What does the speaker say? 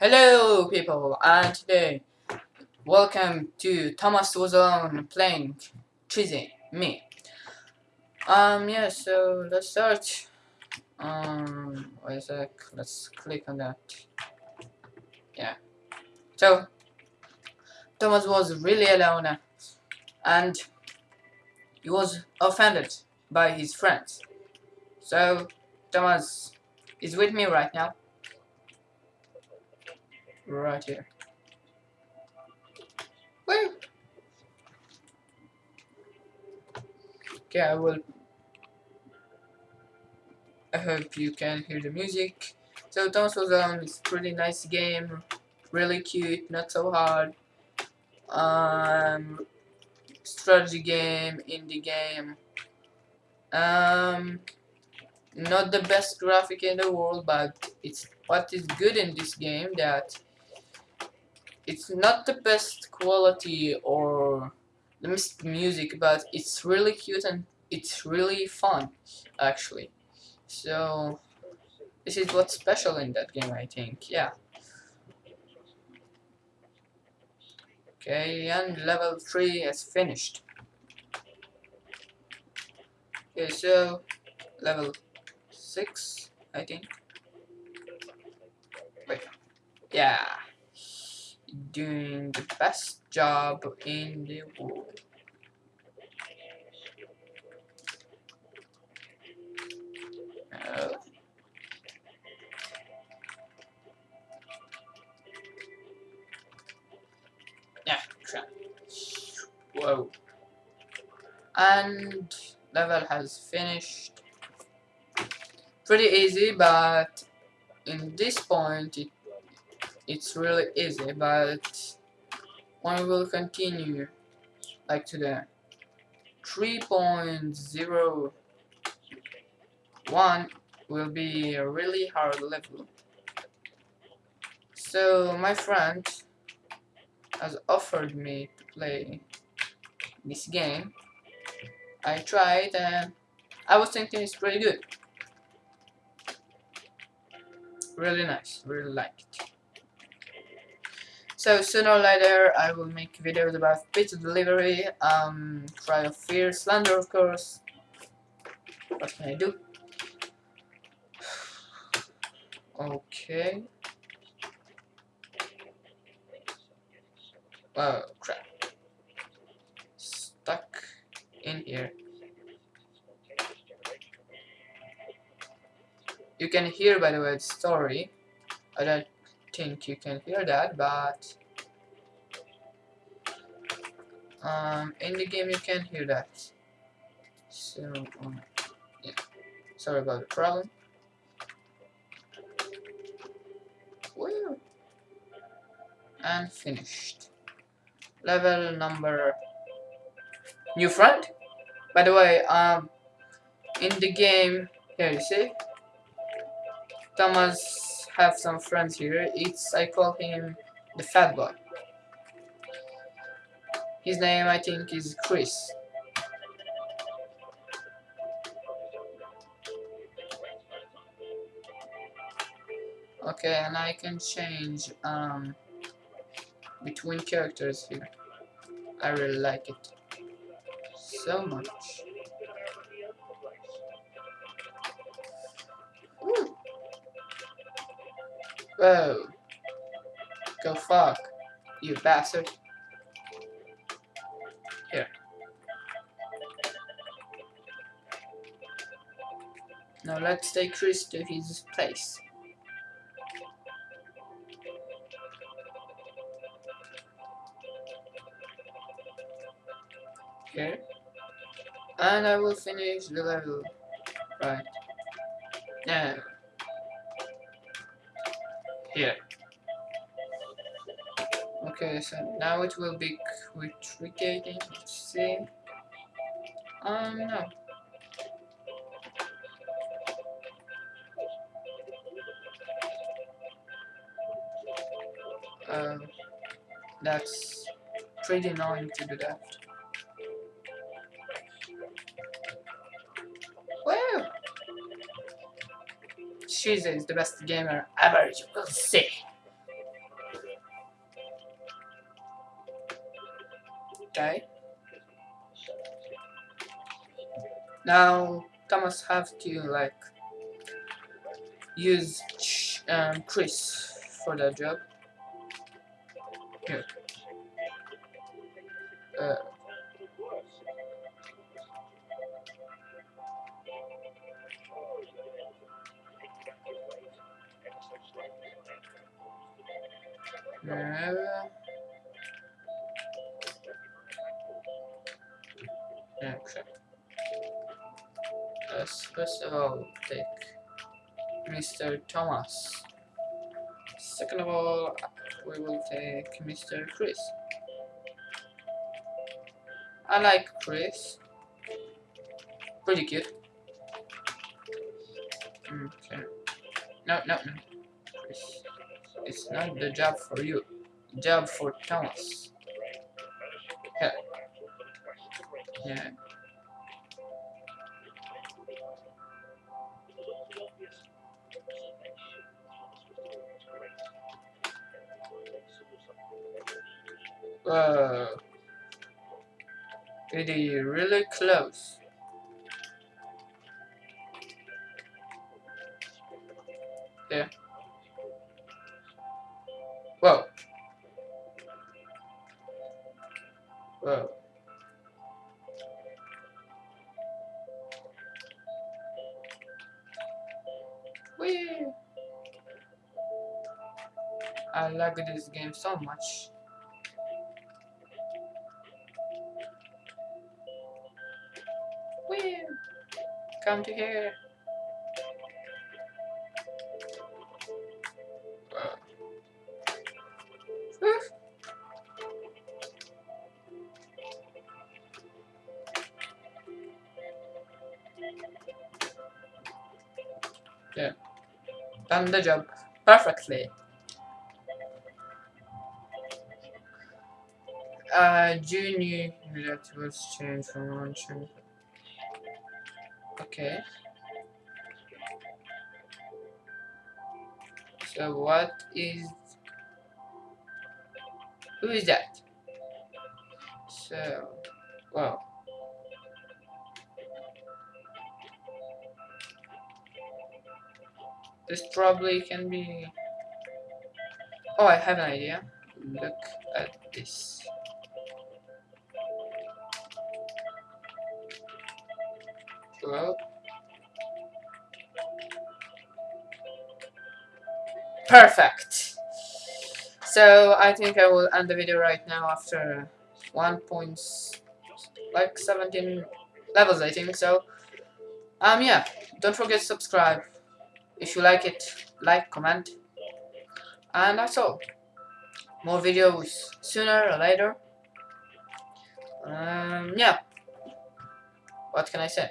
Hello people and today welcome to Thomas Was Alone playing Cheesy Me. Um yeah so let's start. Um wait a sec, let's click on that. Yeah. So Thomas was really alone and he was offended by his friends. So Thomas is with me right now right here. Woo! Okay, I will. I hope you can hear the music. So Thomas Was Alone is pretty nice game, really cute, not so hard. Um, strategy game, indie game. Um, not the best graphic in the world, but it's what is good in this game that it's not the best quality or the best music, but it's really cute and it's really fun, actually. So, this is what's special in that game, I think, yeah. Okay, and level 3 is finished. Okay, so, level 6, I think. Wait, yeah doing the best job in the world. Uh, yeah. Whoa. And level has finished. Pretty easy, but in this point it it's really easy but when we will continue like to the 3.01 will be a really hard level. So my friend has offered me to play this game. I tried and I was thinking it's pretty good. Really nice really like it so sooner or later I will make videos about pizza delivery, um, Cry of Fear, Slender of course. What can I do? Okay. Oh crap. Stuck in here. You can hear by the way the story. I don't think you can hear that, but um, in the game you can hear that. So, um, yeah, sorry about the problem. Woo! And finished. Level number new friend. By the way, um, in the game, here you see, Thomas have some friends here. It's I call him the fat boy. His name I think is Chris. Okay, and I can change um between characters here. I really like it so much. Whoa. Go fuck, you bastard. Here. Now let's take Chris to his place. Here. And I will finish the level. Right. Now. Here. Okay, so now it will be. Let's see. Um, no. Um, that's pretty annoying to do that. Shizen is the best gamer er, ever, you will see. Okay. Now Thomas have to like use um, Chris for that job. Okay. Uh, okay. Let's first of all take Mr. Thomas. Second of all, we will take Mr. Chris. I like Chris. Pretty cute. Okay. No, no, no. Chris. It's not the job for you. Job for Thomas. Yeah. Yeah. Whoa. It is really close. Whee! I like this game so much. Whee! Come to here. Yeah. Done the job perfectly. Uh, junior that was changed from change. Okay. So what is who is that? So well this probably can be oh I have an idea. Look at this. Well perfect. So I think I will end the video right now after one points like 17 levels I think so. Um yeah don't forget to subscribe if you like it, like, comment. And that's all. More videos sooner or later. Um, yeah. What can I say?